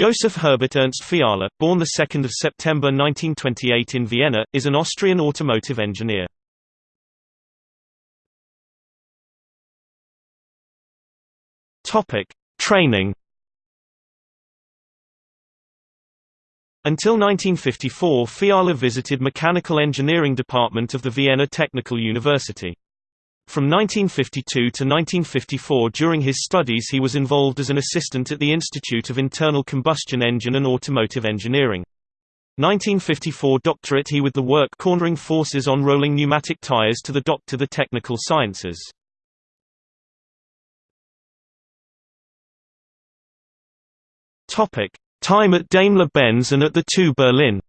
Joseph Herbert Ernst Fiala, born 2 September 1928 in Vienna, is an Austrian automotive engineer. Training. Until 1954 Fiala visited Mechanical Engineering Department of the Vienna Technical University. From 1952 to 1954 during his studies he was involved as an assistant at the Institute of Internal Combustion Engine and Automotive Engineering. 1954 doctorate he with the work cornering forces on rolling pneumatic tires to the Doctor the Technical Sciences. Time at Daimler-Benz and at the TU Berlin.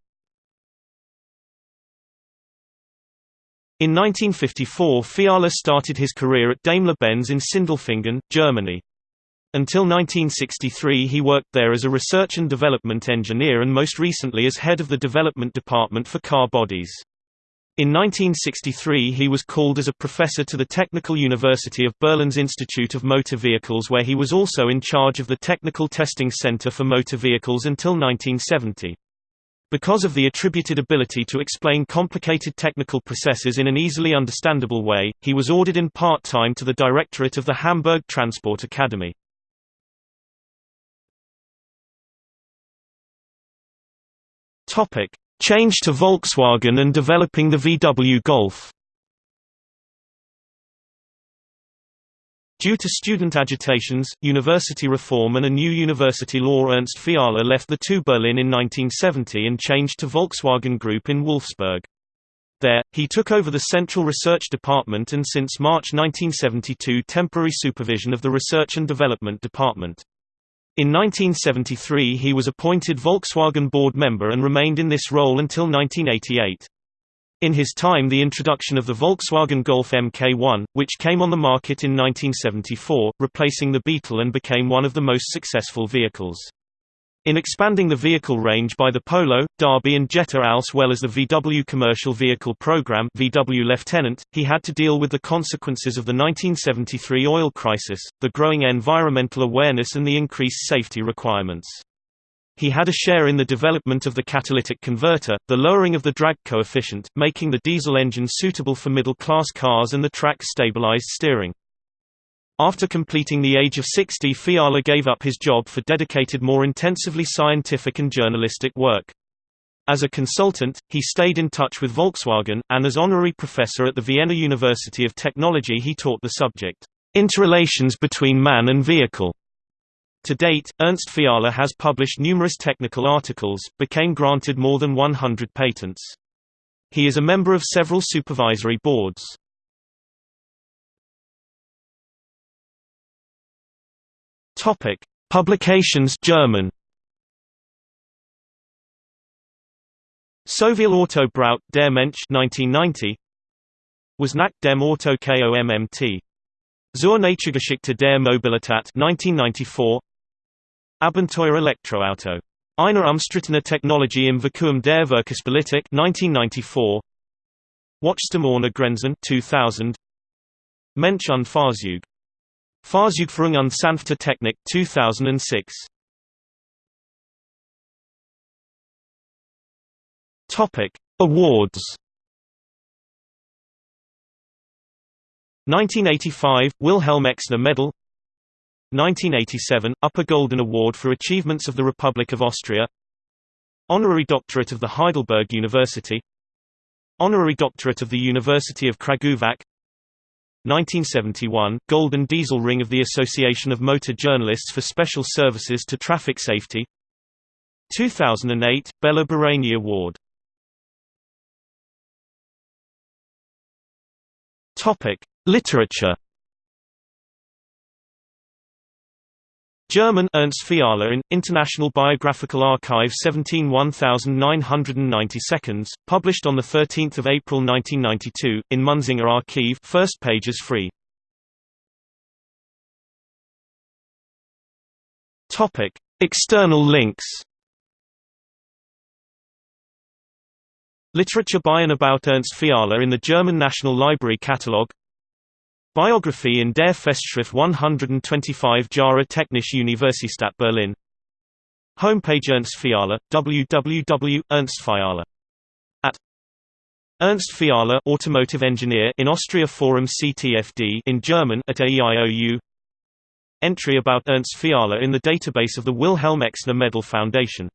In 1954 Fiala started his career at Daimler-Benz in Sindelfingen, Germany. Until 1963 he worked there as a research and development engineer and most recently as head of the development department for car bodies. In 1963 he was called as a professor to the Technical University of Berlin's Institute of Motor Vehicles where he was also in charge of the Technical Testing Center for Motor Vehicles until 1970. Because of the attributed ability to explain complicated technical processes in an easily understandable way, he was ordered in part-time to the directorate of the Hamburg Transport Academy. Change to Volkswagen and developing the VW Golf. Due to student agitations, university reform and a new university law Ernst Fiala left the TU Berlin in 1970 and changed to Volkswagen Group in Wolfsburg. There, he took over the Central Research Department and since March 1972 temporary supervision of the Research and Development Department. In 1973 he was appointed Volkswagen board member and remained in this role until 1988. In his time the introduction of the Volkswagen Golf Mk1, which came on the market in 1974, replacing the Beetle and became one of the most successful vehicles. In expanding the vehicle range by the Polo, Derby and Jetta as well as the VW Commercial Vehicle Program VW Lieutenant, he had to deal with the consequences of the 1973 oil crisis, the growing environmental awareness and the increased safety requirements. He had a share in the development of the catalytic converter, the lowering of the drag coefficient, making the diesel engine suitable for middle-class cars and the track-stabilized steering. After completing the age of 60 Fiala gave up his job for dedicated more intensively scientific and journalistic work. As a consultant, he stayed in touch with Volkswagen, and as honorary professor at the Vienna University of Technology he taught the subject, Interrelations between man and vehicle. To date, Ernst Fiala has published numerous technical articles, became granted more than 100 patents. He is a member of several supervisory boards. Topic: Publications German. Soviel Auto braucht der Mensch 1990 was nach dem Auto KOMMT. Zur Naturgeschichte der Mobilität 1994 Abenteuer Elektroauto. Eine umstrittene Technologie im Vakuum der Verkehrspolitik 1994. Wachstum Grenzen 2000. Mensch und Fahrzeug. Fahrzeugführung und sanfte Technik 2006. Topic: Awards 1985 Wilhelm Exner Medal 1987 Upper Golden Award for Achievements of the Republic of Austria. Honorary Doctorate of the Heidelberg University. Honorary Doctorate of the University of Kragujevac. 1971 Golden Diesel Ring of the Association of Motor Journalists for Special Services to Traffic Safety. 2008 Béla Barényi Award. Topic Literature German Ernst Fiala in International Biographical Archive 17 1990 seconds, published on the 13th of April 1992 in Munzinger Archive. First pages free. Topic: External links. Literature by and about Ernst Fiala in the German National Library Catalogue Biography in der Festschrift 125 Jahre Technische Universität Berlin. Homepage Ernst Fiala, www.ernstfiala. At Ernst Fiala automotive engineer in Austria Forum CTFD in German at AEIOU Entry about Ernst Fiala in the database of the Wilhelm Exner Medal Foundation